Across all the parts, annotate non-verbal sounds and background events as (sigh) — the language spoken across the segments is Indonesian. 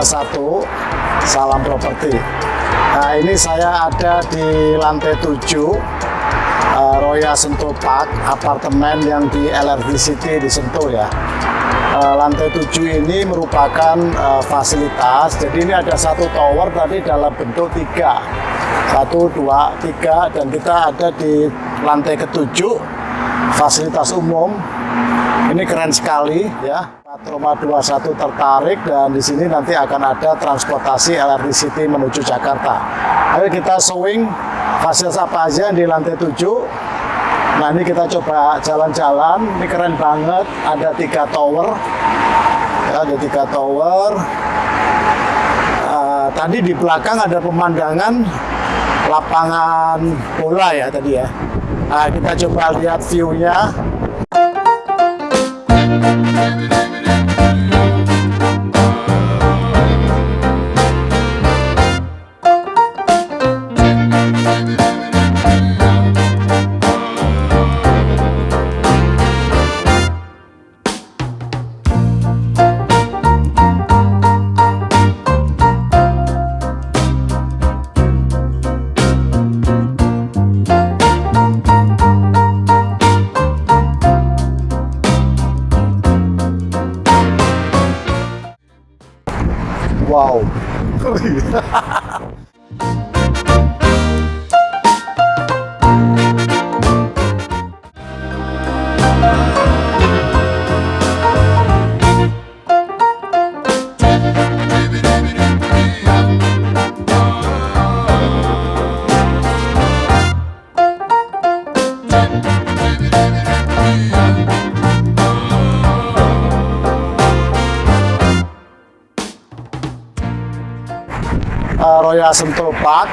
21 Salam Properti. Nah ini saya ada di lantai 7 uh, Roya Sentul Park apartemen yang di LRT City di Sentul ya. Uh, lantai 7 ini merupakan uh, fasilitas. Jadi ini ada satu tower tadi dalam bentuk tiga. Satu dua tiga dan kita ada di lantai ketujuh fasilitas umum. Ini keren sekali ya Roma 21 tertarik dan di sini nanti akan ada transportasi LRT City menuju Jakarta. Ayo kita showing fasilitas apa aja di lantai 7. Nah ini kita coba jalan-jalan, ini keren banget, ada tiga tower, ya, ada tiga tower. Uh, tadi di belakang ada pemandangan lapangan bola ya tadi ya. Nah, kita coba lihat view-nya. Wow. Absolutely. Uh, Royal Sentul Park.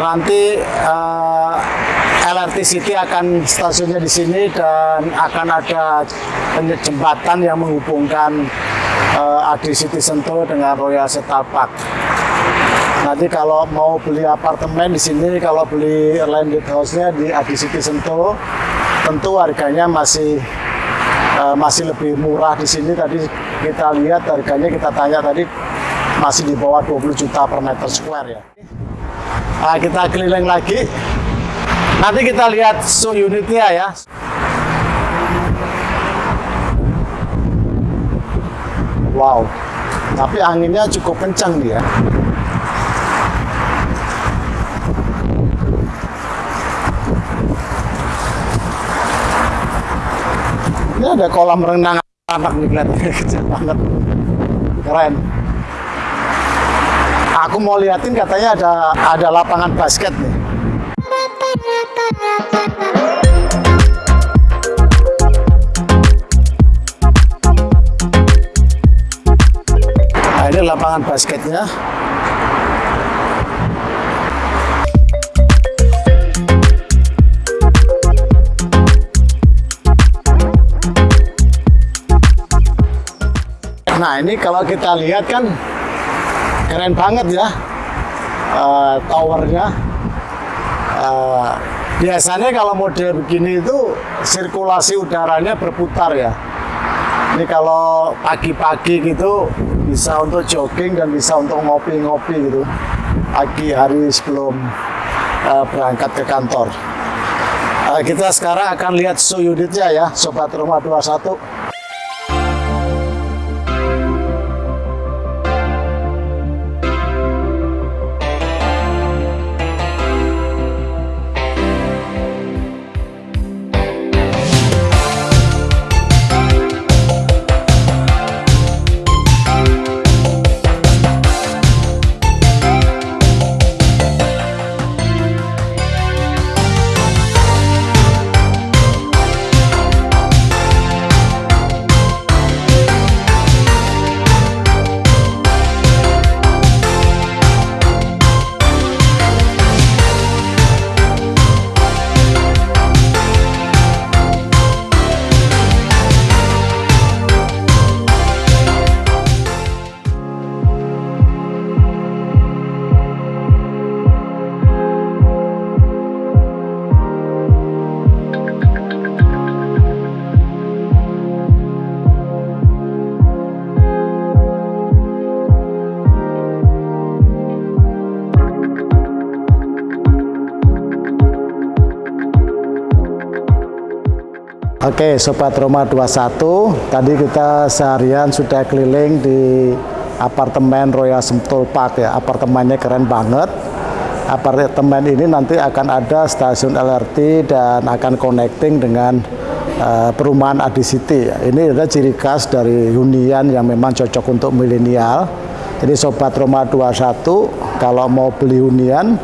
Nanti uh, LRT City akan stasiunnya di sini dan akan ada jembatan yang menghubungkan uh, AD City Sentul dengan Royal Park. Nanti kalau mau beli apartemen di sini, kalau beli landed house-nya di AD City Sentul, tentu harganya masih masih lebih murah di sini. Tadi kita lihat harganya kita tanya tadi masih di bawah 20 juta per meter square ya. Nah, kita keliling lagi. Nanti kita lihat su unitnya ya. Wow, tapi anginnya cukup kencang dia. Ini ada kolam renang anak nih kelihatannya (laughs) kecil banget. Keren aku mau liatin katanya ada ada lapangan basket nih. Nah, ini lapangan basketnya. Nah ini kalau kita lihat kan keren banget ya uh, towernya. Uh, biasanya kalau model begini itu sirkulasi udaranya berputar ya. Ini kalau pagi-pagi gitu bisa untuk jogging dan bisa untuk ngopi-ngopi gitu. Pagi hari sebelum uh, berangkat ke kantor. Uh, kita sekarang akan lihat su unitnya ya Sobat Rumah 21 Oke, Sobat Roma 21, tadi kita seharian sudah keliling di apartemen Royal Sentul Park ya. Apartemennya keren banget. Apartemen ini nanti akan ada stasiun LRT dan akan connecting dengan uh, perumahan Adi City. Ya. Ini adalah ciri khas dari hunian yang memang cocok untuk milenial. Jadi Sobat Roma 21, kalau mau beli hunian,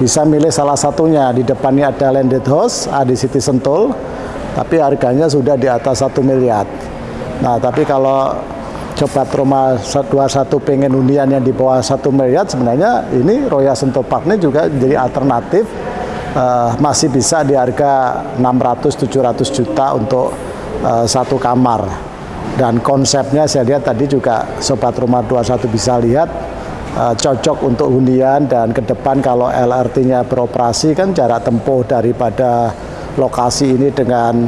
bisa milih salah satunya. Di depannya ada landed house, Adi City Sentul tapi harganya sudah di atas satu miliar. Nah, tapi kalau coba Roma 21 pengen hunian yang di bawah satu miliar, sebenarnya ini Royal Sentul Park ini juga jadi alternatif uh, masih bisa di harga 600-700 juta untuk uh, satu kamar. Dan konsepnya saya lihat tadi juga Sobat Rumah 21 bisa lihat uh, cocok untuk hunian dan ke depan kalau LRT-nya beroperasi kan jarak tempuh daripada lokasi ini dengan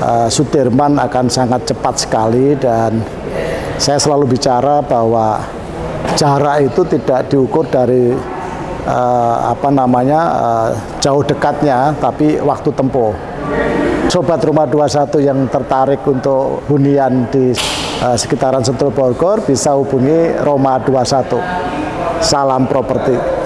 uh, Sudirman akan sangat cepat sekali dan saya selalu bicara bahwa jarak itu tidak diukur dari uh, apa namanya uh, jauh dekatnya tapi waktu tempuh. Sobat Rumah 21 yang tertarik untuk hunian di uh, sekitaran Sentul Bogor bisa hubungi Roma 21. Salam properti.